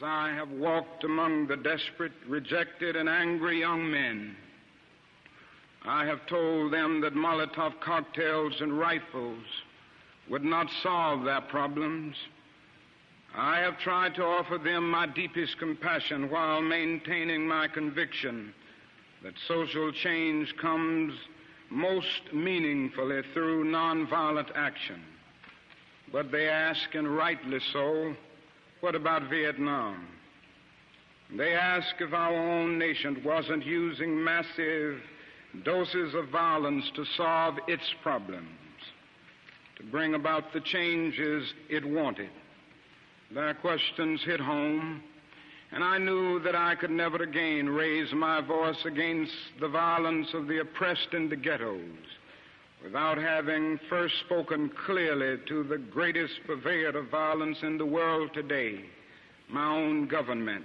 As I have walked among the desperate, rejected, and angry young men, I have told them that Molotov cocktails and rifles would not solve their problems. I have tried to offer them my deepest compassion while maintaining my conviction that social change comes most meaningfully through nonviolent action. But they ask, and rightly so, what about Vietnam? They ask if our own nation wasn't using massive doses of violence to solve its problems, to bring about the changes it wanted. Their questions hit home, and I knew that I could never again raise my voice against the violence of the oppressed in the ghettos without having first spoken clearly to the greatest purveyor of violence in the world today, my own government,